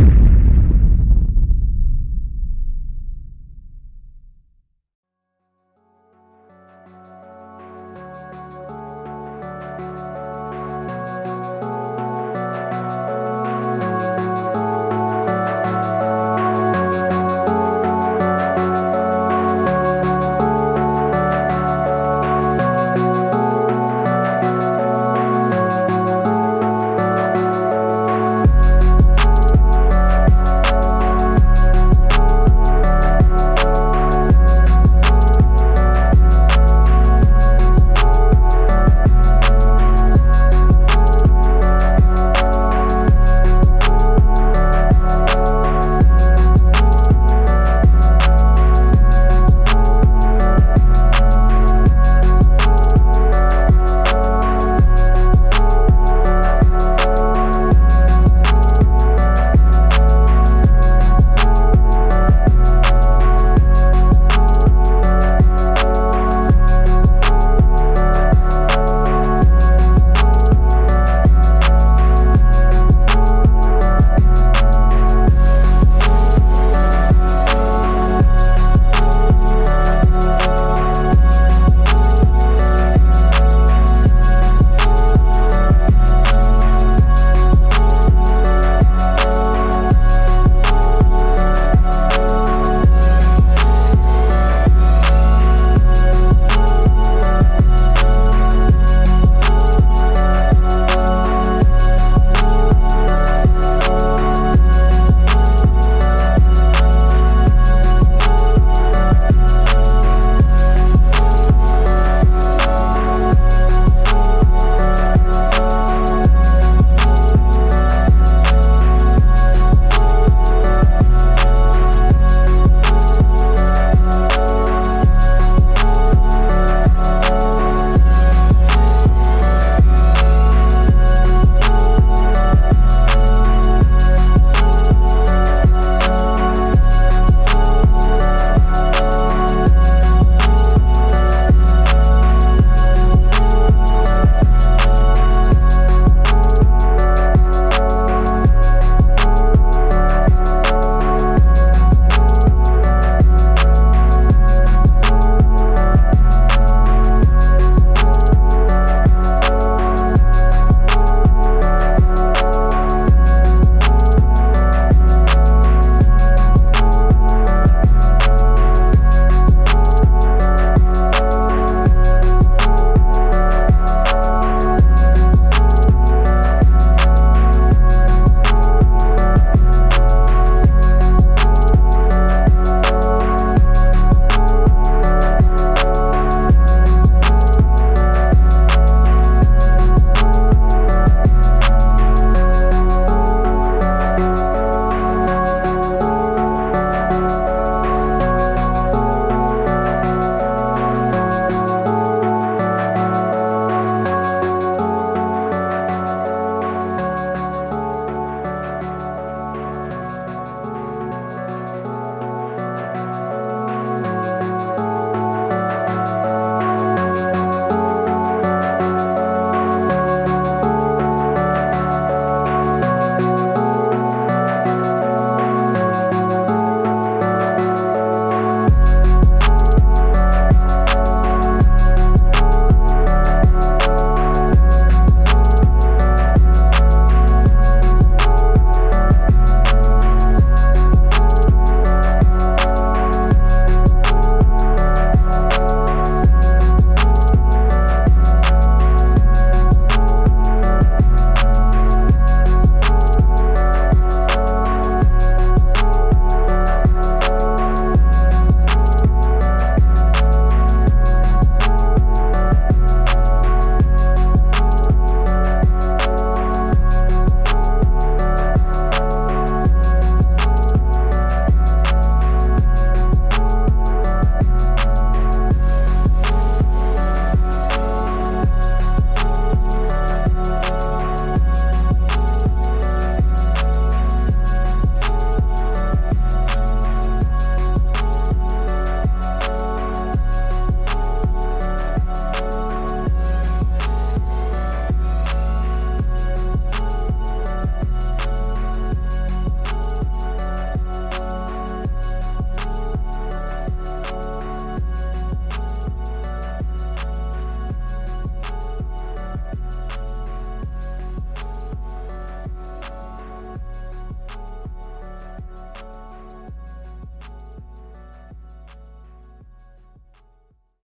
you.